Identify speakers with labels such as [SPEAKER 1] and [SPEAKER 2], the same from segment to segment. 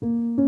[SPEAKER 1] thank you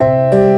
[SPEAKER 1] you.